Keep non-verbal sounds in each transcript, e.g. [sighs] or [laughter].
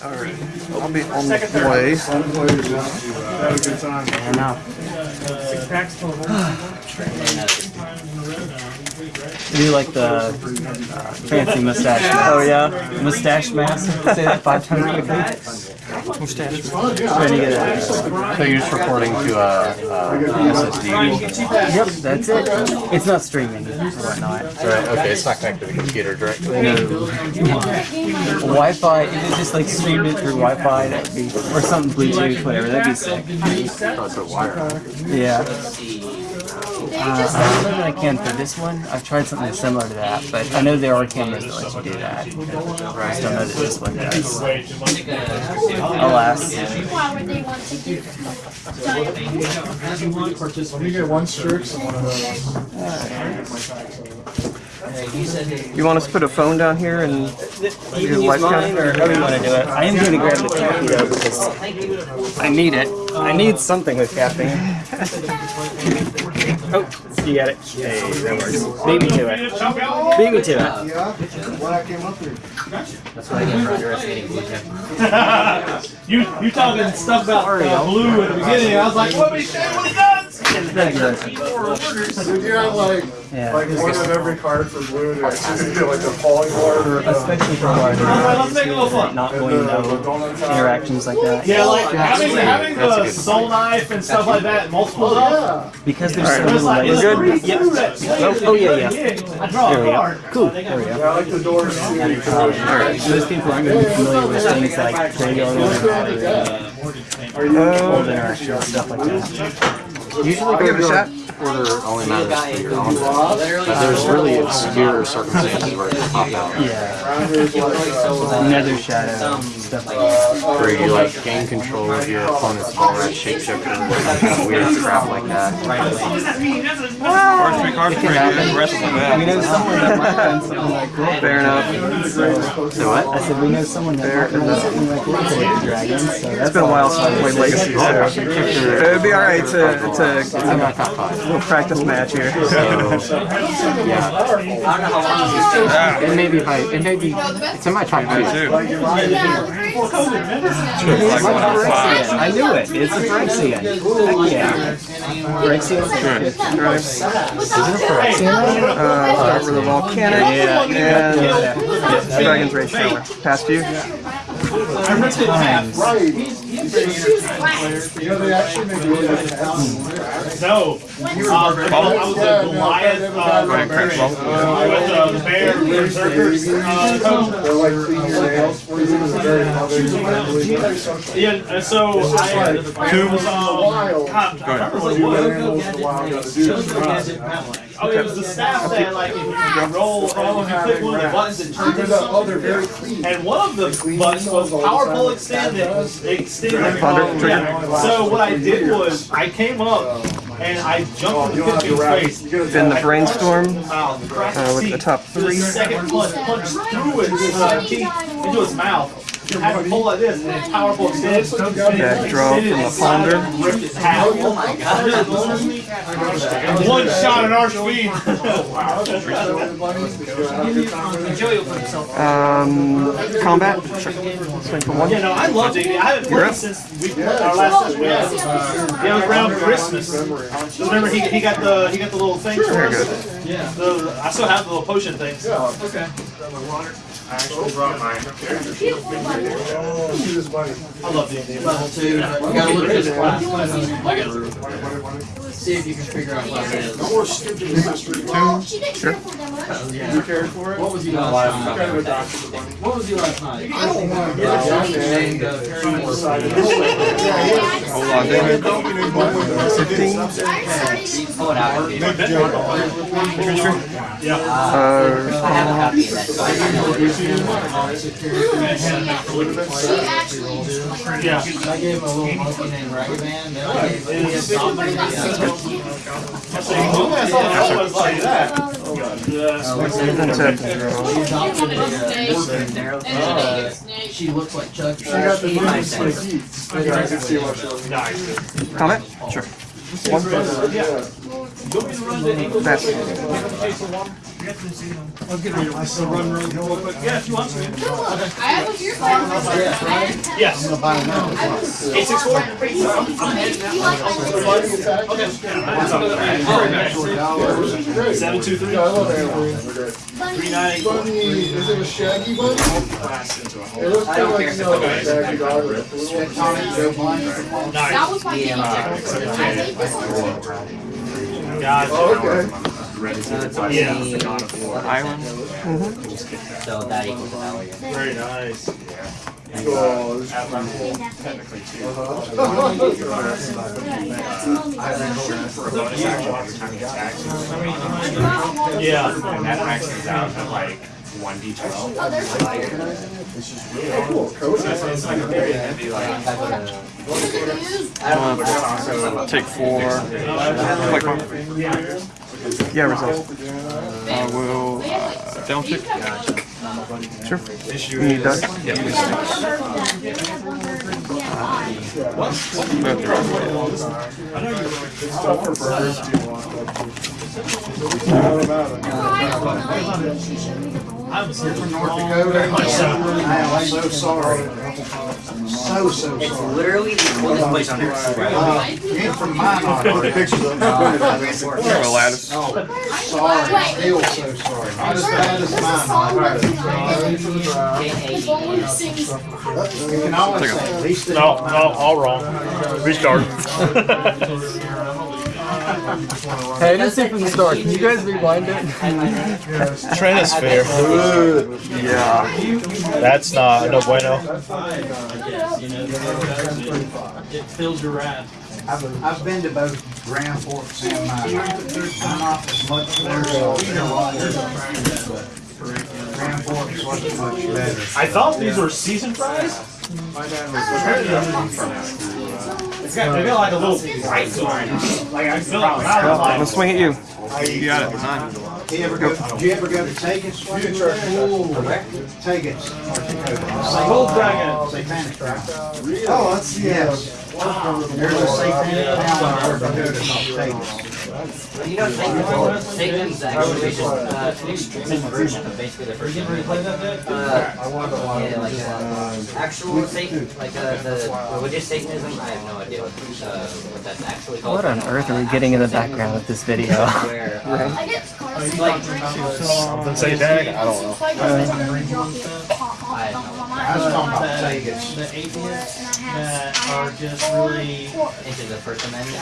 Alright, I'll be on the way. Had a good time. I know. Six packs total. [sighs] Do you like the uh, fancy mustache? [laughs] Oh yeah, mustache mask. Say that five times quickly. So you're just recording to uh, uh, a, uh, a SSD. Yep, that's it. It's not streaming or whatnot. Right. Okay, it's not connected to the computer directly. No. Wi-Fi. If it just like streamed it through Wi-Fi, that'd be or something Bluetooth, whatever. That'd be sick. It's a wire. Yeah. Uh, I don't know that I can for this one. I've tried something similar to that, but I know there are cameras that let you do that. I just don't know that this one does. Alas. Why would they want to give You get one Strix and one of those. You want us to put a phone down here and do can life use mine counter? or however you want to do it. I am going to grab the coffee though because I need it. I need something with caffeine. [laughs] oh, you got it. Hey, that works. Beat me to it. Beat me to it. Yeah, when I came up here. That's what I get for underestimating blue chip. [laughs] you you talking stuff about uh, blue at the beginning. I was like, what we say what it does? Did you have like, Yeah. like one of every card for blue to actually like a falling card or Especially for larger Alright, let's make a little fun. not going to know interactions like that. Yeah, like having, having the good soul knife and stuff like that, multiple. Yeah. Because there's so little like, layers. that plays Oh, oh, yeah, yeah. I draw we a card. Cool. There we go. Yeah, I like the doors too. Alright, so those people aren't going to be familiar with things like graveyard or you? old interaction stuff like that. Usually I'll give it a shot. Order only matters for your own. But there's really obscure circumstances where it can pop out. Yeah. Nether shadow stuff like that. Uh, where you like gain control of your uh, opponent's Volrath's shapeshifter and kind of weird crap like that. First three cards are pretty the rest of them We know someone that might find something like that. Fair enough. So what? I said we know someone that might find something like that with the. So that's It's been a while since I played Legacy, so it'd be alright to, to It's in my top five. Little practice match here. So, yeah. It may be high. It may be. It's in my top two. I knew it. It's a Phyrexian. Heck yeah. Phyrexian? Uh, start with a volcanic and Dragon's Rage Channeler. Past you. Times. Right. You know, they actually make really good hats. No. Um, I was a Goliath uh, barbarian. Uh, with uh, the bear berserkers uh, coach. They're like clean your nails for you. It's very loving. Yeah, and so I was um, Wild. God, I remember what it was. Animals the wild got to do. Oh, it was the staff that like if you roll, oh, if you click one of the buttons, it turns into Oh, something. very clean. And one of the buttons was powerful extended. Extended. Thunder trigger. So what I did was I came up and I jumped in the pitcher's face. Then the brainstorm Uh, with the top The three. second punch punched through his uh, teeth into his mouth. You had to pull like this, and then powerful extend. Back draw from the ponder. Ripped his hat. Oh my god. One shot at our speed. Um, combat. Sure. Swing for one. Yeah, no, I loved it. I haven't played since we our last session. Yeah, yeah, it was around Christmas. Just remember, he, he got the he got the little thing. for Very good. Yeah. The, I still have the little potion things. Okay. I actually brought mine. Oh, see this money. I love D&D. Level two, you gotta look at this class. See if you can figure out what it is. No more stupid history. Well, oh, she didn't cripple them much. Oh, you cared for it? What was he last night? Kind of a doctor of the money. What was he last night? I don't want to get down there and uh, trying to decide. Hold on, David. Fifteen. I started Oh, an hour. Uh, I have a uh, copy of that. so I can know it. She actually. Yeah. I gave him a little monkey named Ragman. Then I gave him a She looks like Chuck. She got the like say- Heath. Yeah, I can see what she's. Comment. Sure. Yeah. That's Yeah, if you want to. I have a my friend. Yes. Six four. You like my Seven two three. Yeah, I love. Is it a shaggy bunny? It looks kind of like, a shaggy dog a blue one. Tonic, Joe Blunt. That Nice. was my game. I made this one. Gotcha. Oh, Yeah. island. Mm-hmm. So that equals value. Very nice. okay. Uh, oh, this is uh-huh. [laughs] Yeah. And that maxes out at like one D twelve. Oh, there's a fire. cool. Cody. It's like a very heavy like Uh, take four. Click one. Yeah, resolve. I will uh, down tick. Sure. You need that? Yeah, Both are Stuff for. I'm here from North Dakota. I am so sorry. So, so It's literally the coolest place on earth. Uh, you from mine on. Pictures of Kind of a lattice. Sorry, still so sorry. Not as bad as This is mine. songbird. K-A-E. The bowl who sings. You can always say. No, no, all wrong. [laughs] Restart. [laughs] [laughs] Hey, I didn't see from the start. Can you guys rewind it? Tranosphere. Yeah. That's not no bueno. It fills your wrath. I've, I've been to both Grand Forks and mine. I'm not as much there, so Grand Forks wasn't much better. I thought these were seasoned fries. It's got they got like a little bright to. Like I feel like Well, like let's swing at you. You got it. You ever go, did you ever go to Tagus? Tagus, North Dakota. Gold Dragon. Satanic, right? Oh, that's, Yes. There's a satanic town in North Dakota called Tagus. You know, Satan, Satan's actually just uh, an extremist version of basically the first one. Uh, yeah, like uh, actual Satan, like uh, the religious Satanism. I have no idea what, uh, what that's actually called. What on earth are we getting in the background of this video? Where, [laughs] uh, I get cars. like, something satanic. I don't know. I was talking about Tagus. the atheists that are just really, into the First Amendment.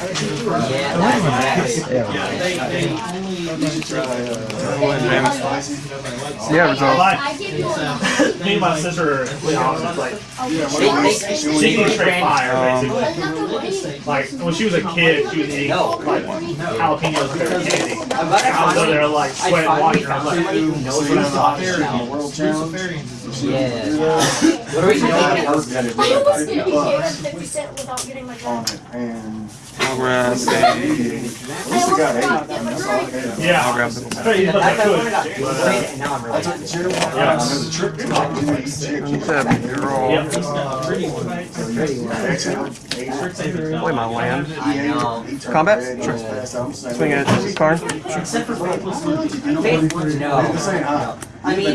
Yeah, that's exactly. yeah, they, they only. Yeah. I give you a. Me and my sister are completely opposite. Like she eats straight fire, basically. Like when she was a kid, she was eating like jalapenos and candy. I'm glad I I was over finally, there like I sweating, finally watching. I found like, somebody who knows what I'm talking about. Yeah. What are we thinking? I almost didn't care fifty cent without getting my gun. And I'll grab a. I almost forgot that my girl. I'll Yeah. grab the. Try to eat what I That's could. what I got. And now I'm. Play my land. Combat? Sure. Swing at Karn. Except for no. No. I mean,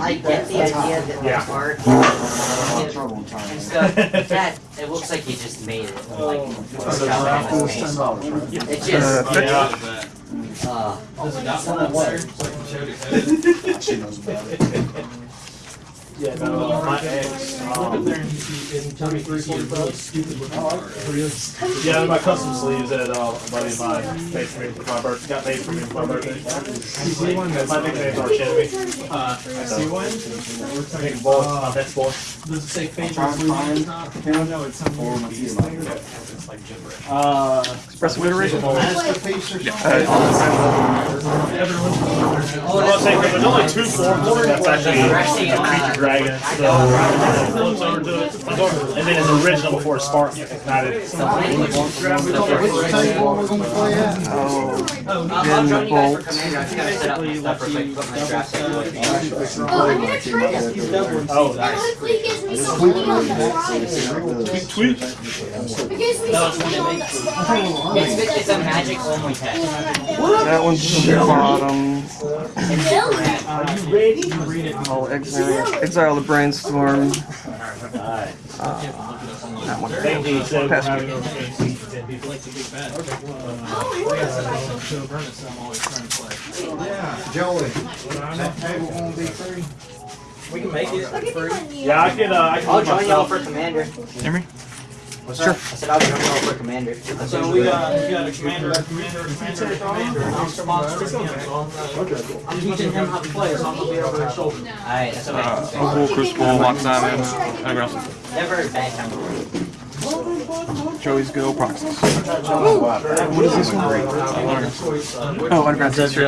I get the idea that Yeah. the art and stuff, that, it looks like you just made it, like, with a shotgun in the face. It Uh, just, Yeah. uh, [laughs] Yeah, no, my ex. um, Yeah, my custom sleeves that uh, a buddy of mine made for me for my birthday. Got made for me for my birthday. My nickname's Arch Enemy. Uh, I see one. Big boy. My best boy. Does it say favorite food? No, it's something. It's like gibberish. Uh, Express alliteration. Masterpiece saying, there's only two forms. That's actually a creature dragon. So, over to it, and then his original before Spark ignited. Oh, I'll, then the join you guys for bolt. commander. I just gotta set up my stuff real quick, put my draft set real quick. Oh, I'm gonna trade it. Oh, oh nice. Honestly, it gives me some money on the side. Tweet. It gives me some money the side. It's, it's a magic only test. That one's the bottom. Really? I'll exile, exile the brainstorm. Uh, that one. Thank you, Seb, Pass me. having me. Joey, that table gonna be free? We can make it. Look at the money. Yeah, I can, uh, I can. I'll join y'all for commander. Hear me? Sure. I said I'll join y'all for commander. So we got, we got a commander, a commander, a commander, a commander, and uh, I'm sponsoring him, so I'm, I'm teaching him how to play, so I'm gonna be over his shoulder. Alright, that's Uh, okay. Opal, Crucible, Lock Diamond, Aggressive. Never a bad time. Joey's Go, Proxies. What is this one? Oh, Underground Teacher.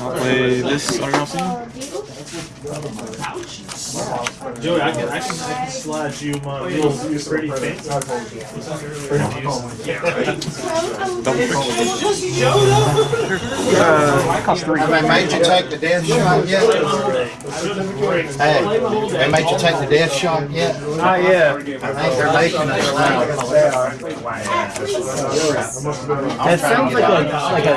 I'll play this Underground Sea. Joey, I can, I can, I can slide you my little pretty fancy. Pretty views. Double Uh, cost three. Have they made you take the death shot yet? Hey, they made you take the death shot yet? Not yet. I think they're making us now. That sounds like a like a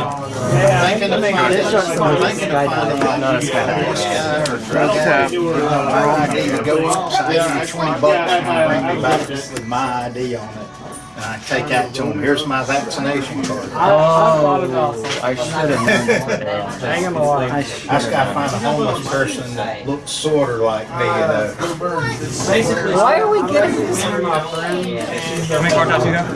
Thinking of finding, This shot's the most thinking of finding not a this sky. Guy or drug Tap. My ID to go outside, give me twenty bucks and bring me back with my ID on it. And I take that to them, here's my vaccination card. Oh, I should have known that. Hang on I I just gotta find a homeless person that looks sorta like me, you know. Why are we getting this? How many card taps do you have?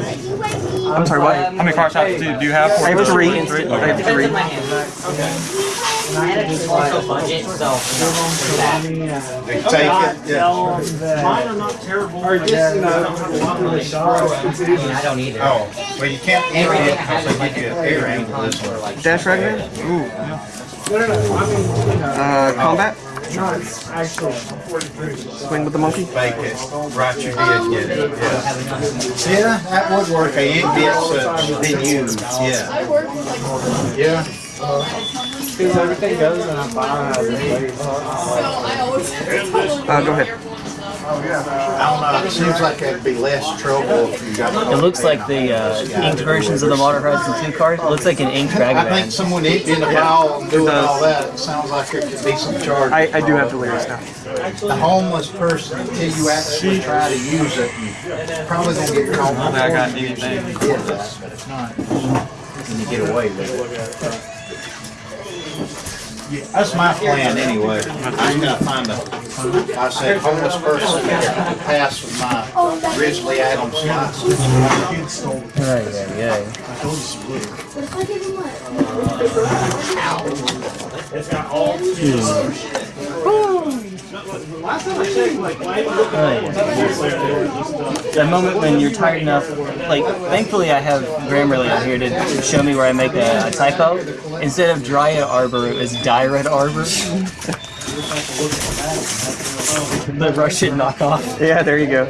I'm sorry, what? How many card taps do do you have? I have three. Three? I have three. on I small budget, so take it, yeah. Mine are not terrible. Or I don't either. Oh, well, you can't Everything it give you a an ear angle this one. Dash Ragavan? Ooh, yeah. Uh, combat? Swing with the monkey? Fake it, right you did get it, yeah. Yeah, that would work, a ink gets uh, been used, yeah. I Yeah. Because everything goes and I'm fine. so I always have to tell Uh, go ahead. them. I don't know, it seems like that'd be less trouble if you got. It looks like the uh, inked versions of the Water Horizon 2 card. It looks like an inked Dragon I think Man. someone inked in the file and doing all that, it sounds like there could be some charge. I, I do have the lyrics now. The homeless person, until you actually try to use it, probably gonna get caught. I got anything. You did that, but if not, then you get away with it. That's my plan anyway. I'm gonna find a, I said homeless person to pass with my Ridgely Adams license. Oh, yeah, yeah. But if I give them what? It's got all. Last time I checked, like, why even look That moment when you're tired enough, like, thankfully I have Grammarly on here to show me where I make a, a typo. Instead of Dryad Arbor, it was Dyrad Arbor. the Russian knockoff. Yeah, there you go.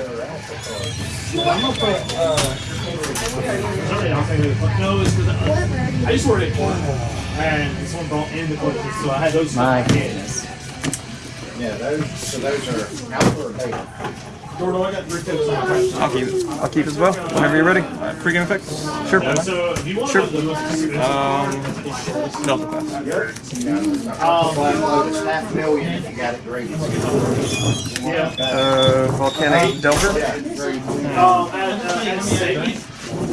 No, it's because I just to it at Cornwall, and this one brought in the collection, so I had those. My kids. Yeah, those, so those are outdoor data. Gordo, I got three tips on my I'll keep it. I'll keep as well. Whenever you're ready. Uh, Pre-game effect? Sure. So, do you want Sure. to Um, Delta Pass. Download half million if you got it graded. Yeah. Uh, Volcanic Delta. Um, at, uh, at State,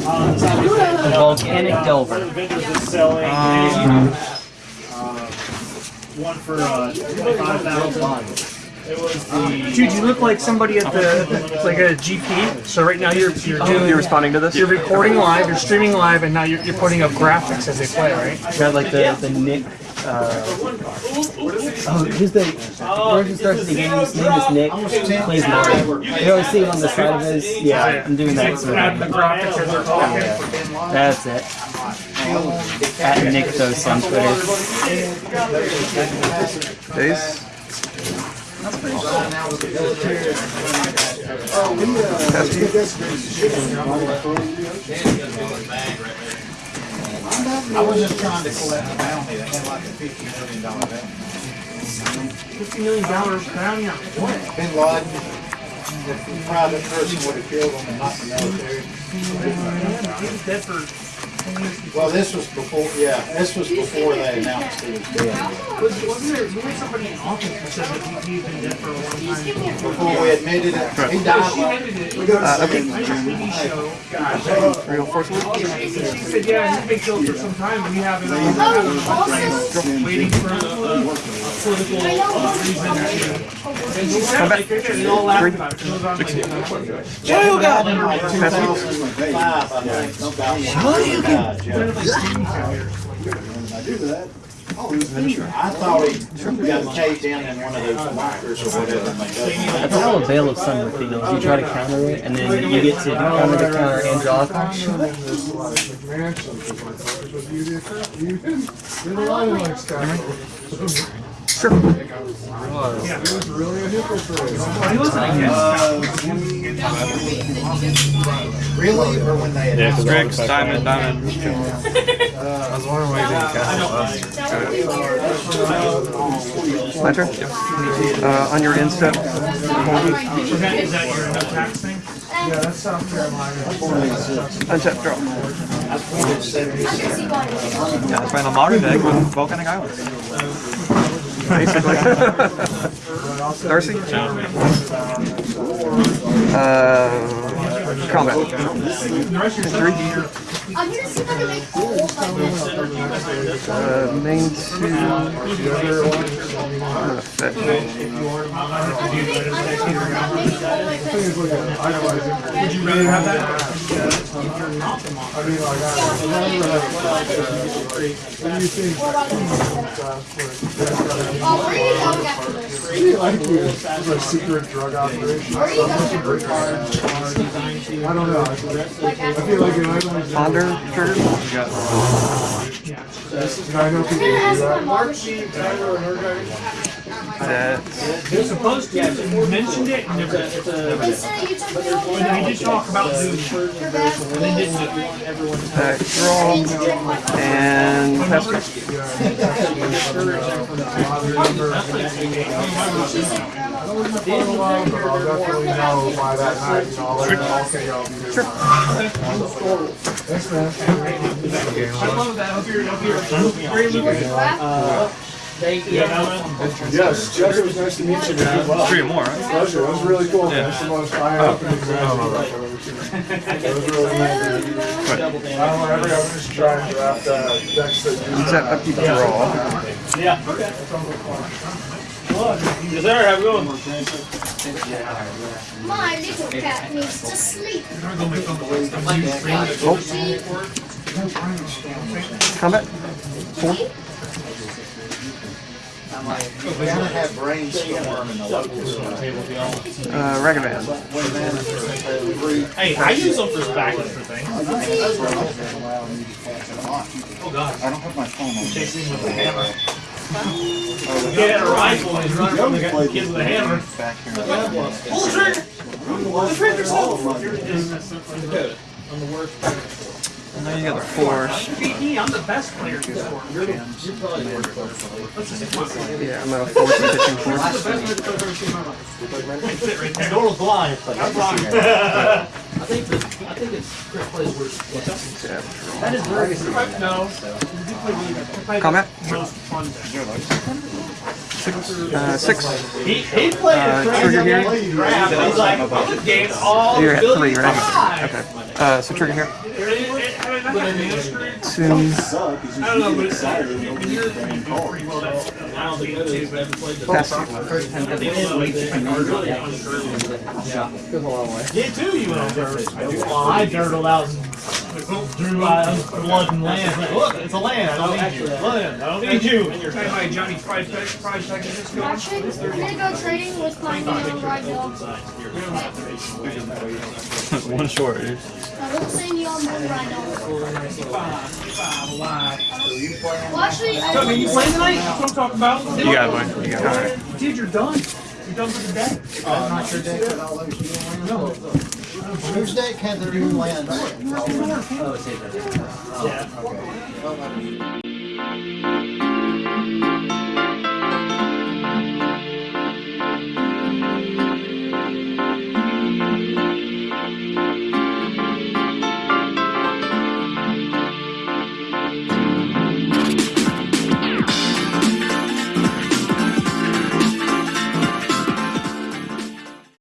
um, it's on Volcanic Delver. vendors is selling Um, uh, one for uh, twenty-five thousand. It was the. Dude, you look like somebody at the, like a GP. So right now you're, you're doing, You're responding to this? you're recording live, you're streaming live, and now you're, you're putting up graphics as they play, right? You got like the, the Nick. Uh, oh, who's the person starts the game? His name is Nick. Plays Mario. You always see him on the side of his. Yeah, I'm doing that. So Add the graphics as they're talking. that's it. At Nick on Twitter. Days. Pass I was just trying to collect a bounty that had like a fifty million dollar bounty. Fifty million dollars bounty on what? Bin Laden, the private person would have killed him and not the military. He was dead for ten years before. Well, this was before, yeah, this was before they announced he was dead. Was, wasn't there, wasn't somebody in office that said that he, he'd been dead for a long time? Before we admitted it, he died She admitted it. Uh, okay. I just TV Real forceful. She said, yeah, he's been killed for some time. We have it on, we have it on records, waiting for a, a, a political reason to. And she said, like, they all laughed about it. It was on, like, in like two thousand and five, I think. No doubt. He died, yeah. I thought he got caved in in one of those bunkers or whatever. got- That's how a Veil of Summer feels. You try to counter it, and then you get to counter the counter Angelica. Sure. He wasn't against Really, or when they announced? Strix, diamond, diamond. I was wondering why you didn't cast it. My turn? Yep. Uh, on your end step, Is that, is that your no tax thing? untap draw. Yeah, find a modern deck with volcanic islands. Basically. [laughs] Darcy? Uh, combat. Three. I'm gonna see if I can make gold like this. Uh, main two. Uh, effect. Would you rather have that? Oh, where are you going after this? It's a secret drug operation. Where are you going after this? I don't know. I feel like it might only Ponder trigger. Got And I know people do ask my that. mom if she. that. They're supposed to, you mentioned it, and never, They said you took me over and we did talk about doing it. Your best And didn't do. Attack, draw, and pass turn. But I'll definitely know by that night, you know, I'll let you know, okay, I'll be there. Thanks, man. I love that, hope you're, hope you're, great Lucas. Yes, Jeff, it was nice to meet you, man. Well, Three or more, right? Pleasure, it was really cool. That's the most eye-opening example I've ever seen. It was really nice. I don't know, every, I'm just trying to draft uh, decks that use Is that upkeep draw? Yeah. Okay. Is that alright, we're going? My little cat needs to sleep. Combat? Four. We gotta have brainstorm in the local zone. Uh, Ragavan. Hey, I use them for backup for things. Oh, God. I don't have my phone on. Chasing with a hammer. He had a rifle and he's running from the kid with a hammer. Pull the trigger! Pull the trigger, so- I'm the worst player. And then you got the force. You me, I'm the best player in this sport. You're the worst player. Let's just Yeah, I'm gonna force the pitching This force. is the best player I've ever seen in my life. Sit right there. Door was blind. I'm blind. [laughs] I think the, I think it's Chris plays worse. Tap, That is very good. No. You play the- play the Combat? Most fun deck. Uh, six. He, he played Uh, a trigger here? He's like, I'm gonna gain all You're at three, right? five. Okay. Uh, so trigger here. I Two. don't know, but it's, I that's, I don't think too. I I you on I dirtled out drew uh, blood and land. Like, look, it's a land. I don't need you. Land. I don't need you. And you're talking about Johnny Fried Fried Chicken. Just go. Actually, I'm gonna go training with my new ride dog. One short. dude. I won't say any on one ride dog. Well, actually, I So, I mean, you playing tonight? That's what I'm talking about. You got it, Mike. You got it. Dude, you're done. You're done for the day. That's not your deck with all those new lands? Whose deck had their new lands? Oh, save that. Yeah.